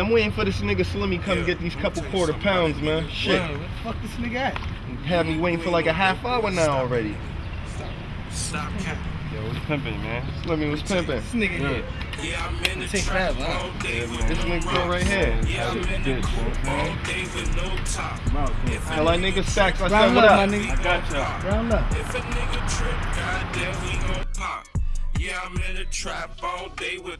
I'm waiting for this nigga Slimmy come yeah, get these couple quarter pounds, man. Shit. Where the fuck this nigga at? Have me waiting for like a half hour now Stop. already. Stop capping. Yo, what's pimping, man? Slimmy was pimping. This nigga here. Yeah, I'm in the Take trap that, all day with This nigga right here. Yeah, I'm in the coupe all day with no top. Tell that nigga Stacks I said Round what up, up. my. I got y'all. Round up. If a nigga trip, goddamn, we gon' pop. Yeah, I'm in the trap all day with